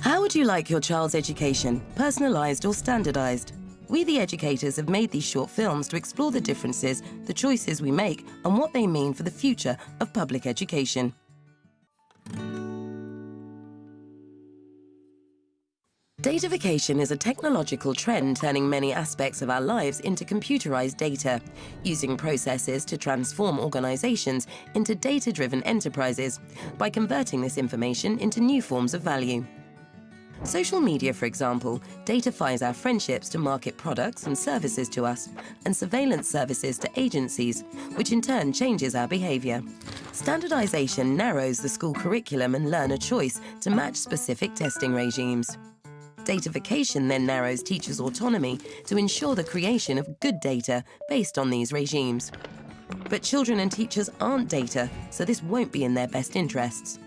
How would you like your child's education, personalised or standardised? We, the educators, have made these short films to explore the differences, the choices we make, and what they mean for the future of public education. Datafication is a technological trend turning many aspects of our lives into computerized data, using processes to transform organizations into data-driven enterprises by converting this information into new forms of value. Social media, for example, datafies our friendships to market products and services to us, and surveillance services to agencies, which in turn changes our behavior. Standardization narrows the school curriculum and learner choice to match specific testing regimes. Datafication then narrows teachers' autonomy to ensure the creation of good data based on these regimes. But children and teachers aren't data, so this won't be in their best interests.